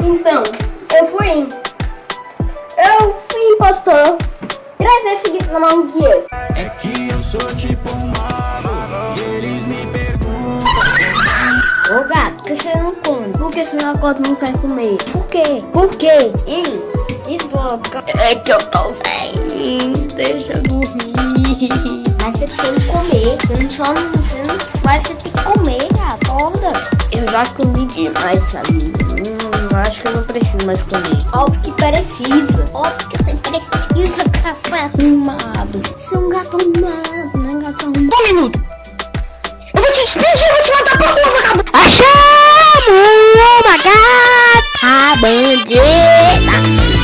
Então, eu fui. Eu fui impostor. Trazer esse guito na mão de Deus. É que eu sou tipo um mago E eles me perguntam Ô gato, por que você não come? Por que seu negócio não quer comer? Por quê? Por quê? Hein? Desloca. É que eu tô velho. Deixa só você não mas você tem que comer, acorda. Eu já comi demais, amigo. Hum, acho que eu não preciso mais comer. Óbvio que precisa. Óbvio que você precisa, café arrumado. Você é um gato arrumado, não é gato arrumado. Um minuto. Eu vou te despedir, eu vou te mandar pra rua, vagabundo. Achamos uma gata bandida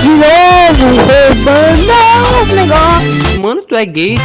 De novo roubando os negócios Mano, tu é gay?